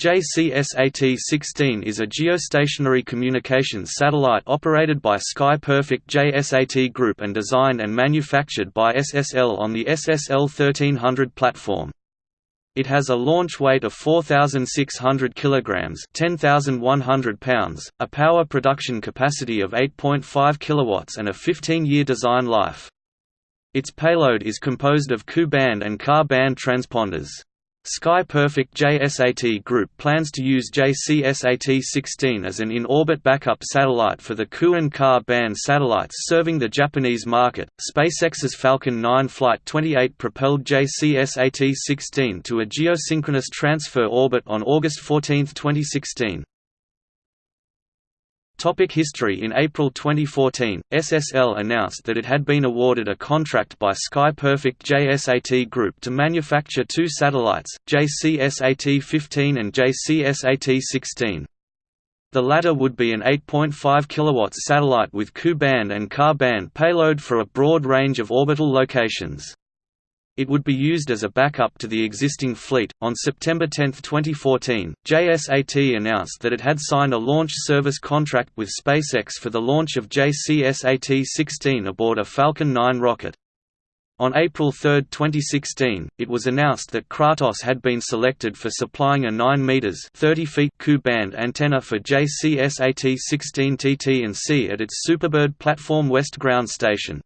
JCSAT-16 is a geostationary communications satellite operated by Sky Perfect JSAT Group and designed and manufactured by SSL on the SSL 1300 platform. It has a launch weight of 4,600 kg (10,100 pounds), a power production capacity of 8.5 kW and a 15-year design life. Its payload is composed of Ku-band and Ka-band transponders. Sky Perfect JSAT Group plans to use JCSAT-16 as an in-orbit backup satellite for the Ku and Ka band satellites serving the Japanese market. SpaceX's Falcon 9 Flight 28 propelled JCSAT-16 to a geosynchronous transfer orbit on August 14, 2016. Topic history In April 2014, SSL announced that it had been awarded a contract by Sky Perfect JSAT Group to manufacture two satellites, JCSAT-15 and JCSAT-16. The latter would be an 8.5 kW satellite with Ku-band and Ka-band payload for a broad range of orbital locations. It would be used as a backup to the existing fleet. On September 10, 2014, JSAT announced that it had signed a launch service contract with SpaceX for the launch of JCSAT 16 aboard a Falcon 9 rocket. On April 3, 2016, it was announced that Kratos had been selected for supplying a 9 meters (30 feet) Ku-band antenna for JCSAT-16 TT and C at its Superbird platform West Ground Station.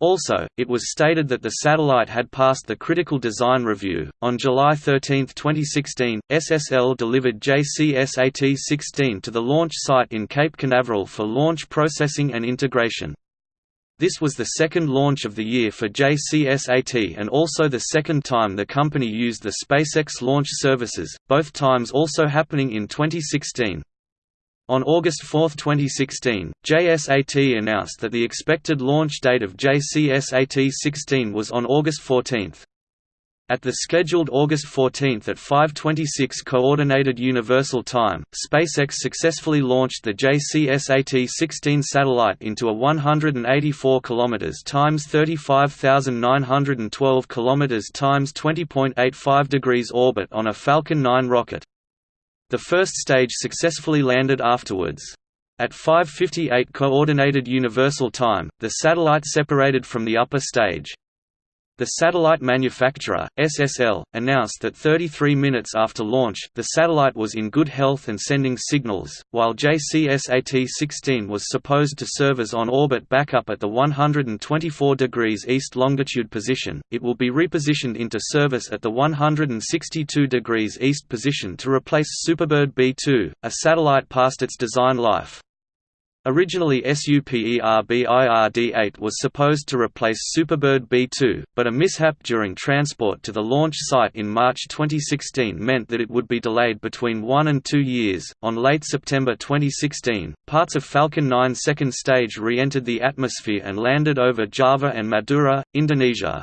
Also, it was stated that the satellite had passed the critical design review. On July 13, 2016, SSL delivered JCSAT 16 to the launch site in Cape Canaveral for launch processing and integration. This was the second launch of the year for JCSAT and also the second time the company used the SpaceX launch services, both times also happening in 2016. On August 4, 2016, JSAT announced that the expected launch date of JCSAT-16 was on August 14. At the scheduled August 14 at 5:26 Coordinated Universal Time, SpaceX successfully launched the JCSAT-16 satellite into a 184 km times 35,912 km times 20.85 degrees orbit on a Falcon 9 rocket. The first stage successfully landed afterwards. At 5.58 Coordinated Universal Time, the satellite separated from the upper stage. The satellite manufacturer, SSL, announced that 33 minutes after launch, the satellite was in good health and sending signals. While JCSAT-16 was supposed to serve as on-orbit backup at the 124 degrees east longitude position, it will be repositioned into service at the 162 degrees east position to replace Superbird B2, a satellite past its design life. Originally SUPERBIRD-8 was supposed to replace Superbird B2, but a mishap during transport to the launch site in March 2016 meant that it would be delayed between one and two years. On late September 2016, parts of Falcon 9's second stage re-entered the atmosphere and landed over Java and Madura, Indonesia.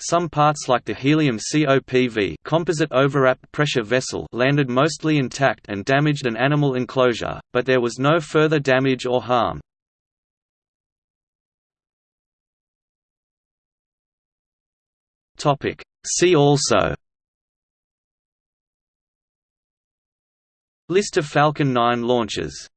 Some parts like the helium COPV composite overwrapped pressure vessel landed mostly intact and damaged an animal enclosure, but there was no further damage or harm. Topic: See also List of Falcon 9 launches